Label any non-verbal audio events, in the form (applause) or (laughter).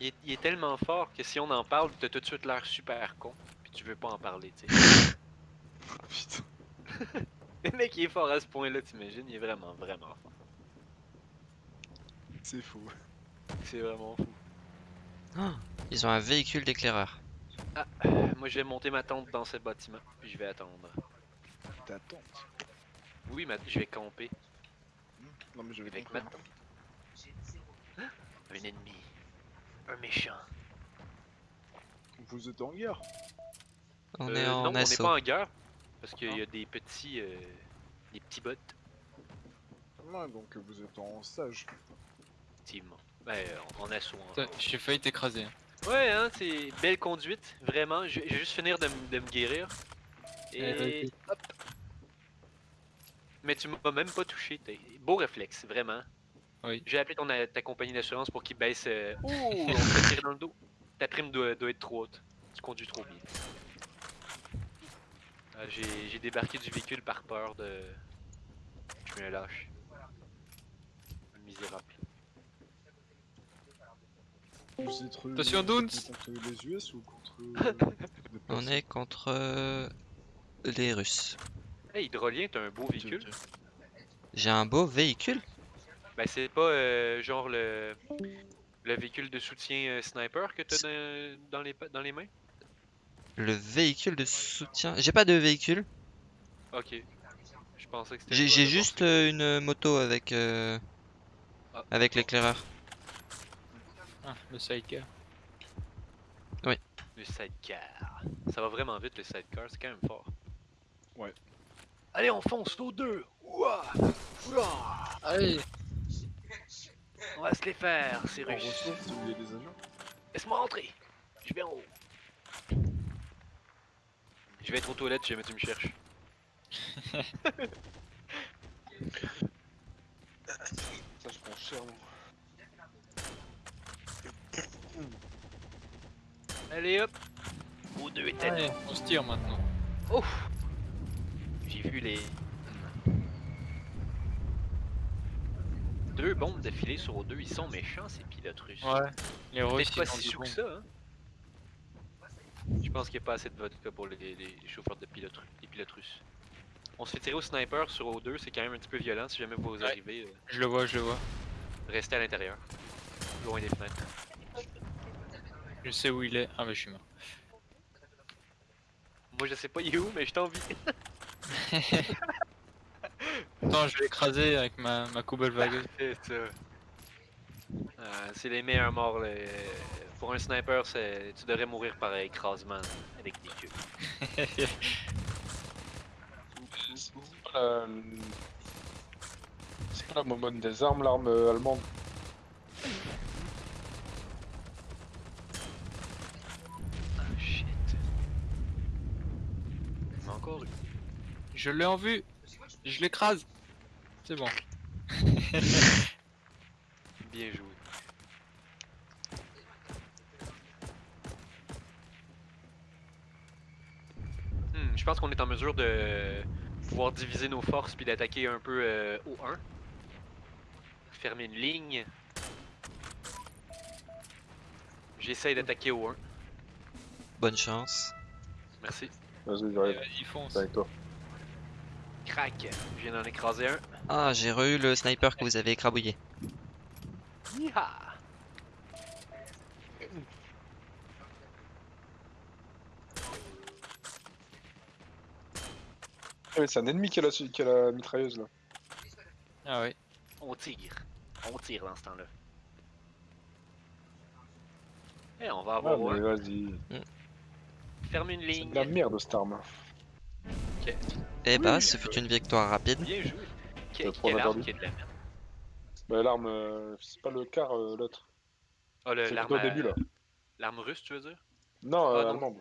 Il est, il est tellement fort que si on en parle, t'as tout de suite l'air super con. Puis tu veux pas en parler, tu sais. Ah, (laughs) putain. Le mec, il est fort à ce point-là, t'imagines? Il est vraiment, vraiment fort. C'est fou. C'est vraiment fou. (gasps) Ils ont un véhicule d'éclaireur. Ah, euh, moi je vais monter ma tente dans ce bâtiment, puis je vais attendre. T'attends. Oui, ma... je vais camper Non mais je vais avec ma tente. Un ennemi. Un méchant. Vous êtes en guerre On Euh, est en non, on n'est pas en guerre. Parce qu'il y a des petits. euh, des petits bots, Ouais, donc vous êtes en sage. effectivement. Ben, en, assaut. en Putain, J'ai failli t'écraser. hein. Ouais, hein, c'est belle conduite, vraiment. Je je vais juste finir de, de me guérir. Et hop. Mais tu m'as même pas touché. t'es- Beau réflexe, vraiment. Oui. J'ai appelé ton, ta compagnie d'assurance pour qu'ils baissent. euh, Ouh, (laughs) on dans le dos. Ta prime doit, doit être trop haute. Tu conduis trop bien. Ah, J'ai j'ai débarqué du véhicule par peur de. Je un lâche. Un misérable. Vous êtes re- Attention, Dunes contre les US (laughs) ou contre euh, des On est contre euh, les Russes. Hey, Hydrolien, t'as un beau véhicule. J'ai un beau véhicule? Ben c'est pas euh, genre le le véhicule de soutien euh, sniper que t'as dans, dans les pa- dans les mains? Le véhicule de soutien. J'ai pas de véhicule. Ok. Je pensais que c'était. J'ai juste euh, une moto avec euh, Ah. avec l'éclaireur. Ah, le sidecar. le sidecar. Ça va vraiment vite le sidecar, c'est quand même fort. Ouais. Allez, on fonce aux deux. Ouah! Ouah! Allez On va se les faire, c'est russe. ressources, des Laisse-moi rentrer. Je vais en haut. Je vais être aux toilettes si jamais tu me cherches. (laughs) Ça, je prends cher, moi. Allez hop. Aux deux Allez, on se tire maintenant. Ouf! J'ai vu les. Deux bombes d'affilée sur O2, ils sont méchants ces pilotes russes. Ouais, les Russes pas si sous que ça, hein. Je pense qu'il n'y a pas assez de vodka pour les, les- les chauffeurs de pilotes, les pilotes russes. On se fait tirer au sniper sur O2, c'est quand même un petit peu violent si jamais vous Ouais. arrivez. euh, Je le vois, je le vois. restez à l'intérieur. Loin des fenêtres. Je sais où il est. Ah bah je suis mort. Moi je sais pas il est où, mais je t'envie. (laughs) Attends, je vais l'écraser avec ma, ma. C'est ça. Euh, c'est les meilleurs morts. là. Pour un sniper, c'est- tu devrais mourir par écrasement avec des cubes. C'est pas la... C'est pas la momone des armes, l'arme euh, allemande? Ah shit. Il m'a encore eu. Je l'ai en vue Je l'écrase C'est bon. (laughs) Bien joué. Hmm, je pense qu'on est en mesure de pouvoir diviser nos forces puis d'attaquer un peu euh, au 1. Fermer une ligne. J'essaye d'attaquer au 1. Bonne chance. Merci. Vas-y, j'arrive. Vas-y, fonce. C'est avec toi. Crac. Je viens d'en écraser un. Ah, j'ai re-eu le sniper que vous avez écrabouillé. Yeeha! Ah, mais c'est un ennemi qui a la, qui a la mitrailleuse là. Ah ouais. On tire. On tire dans ce temps-là. Et on va Ah, avoir mais un. vas-y. Ferme une C'est ligne. de la merde cette arme. Eh bah, Oui. ce fut une victoire rapide. Bien joué. Quelle arme qui est de la merde. Bah, l'arme, euh, c'est pas le car euh, l'autre. Oh, le- C'est l'arme au début là. L'arme russe, tu veux dire? Non, Ah, euh, non. allemande.